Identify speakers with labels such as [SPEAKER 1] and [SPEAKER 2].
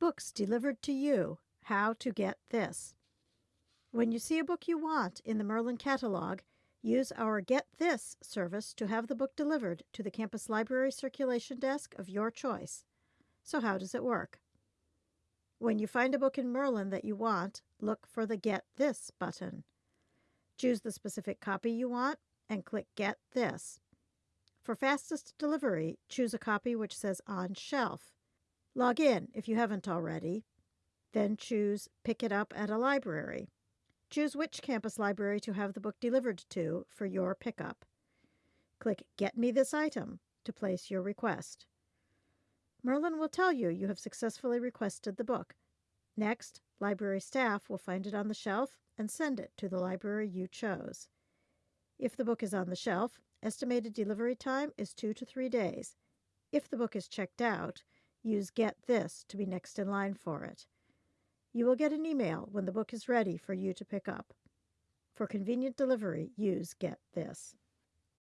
[SPEAKER 1] Books delivered to you. How to get this. When you see a book you want in the Merlin catalog, use our Get This service to have the book delivered to the campus library circulation desk of your choice. So, how does it work? When you find a book in Merlin that you want, look for the Get This button. Choose the specific copy you want and click Get This. For fastest delivery, choose a copy which says On Shelf. Log in if you haven't already. Then choose Pick it up at a library. Choose which campus library to have the book delivered to for your pickup. Click Get Me This Item to place your request. Merlin will tell you you have successfully requested the book. Next, library staff will find it on the shelf and send it to the library you chose. If the book is on the shelf, estimated delivery time is two to three days. If the book is checked out, use Get This to be next in line for it. You will get an email when the book is ready for you to pick up. For convenient delivery, use Get This.